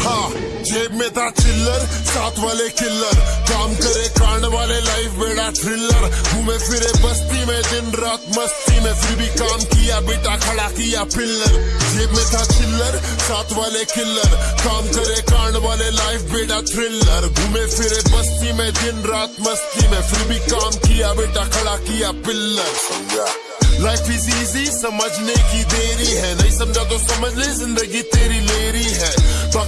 हाँ जेब में था चिल्लर, साथ वाले किल्लर काम करे कांड वाले लाइफ बेड़ा थ्रिलर घूमे फिरे बस्ती में, दिन रात मस्ती में, फिर भी काम किया, बेटा खड़ा किया पिल्लर जेब में था चिल्लर, साथ वाले किल्लर काम करे कांड वाले लाइफ बेड़ा थ्रिलर घूमे फिरे बस्ती में, दिन रात मस्ती में, फिर भी काम किया, बेटा खड़ा किया पिल्लर लाइफ इज़ इजी समझने की देरी है। नहीं समझा तो समझ ले, ज़िंदगी तेरी लेरी है।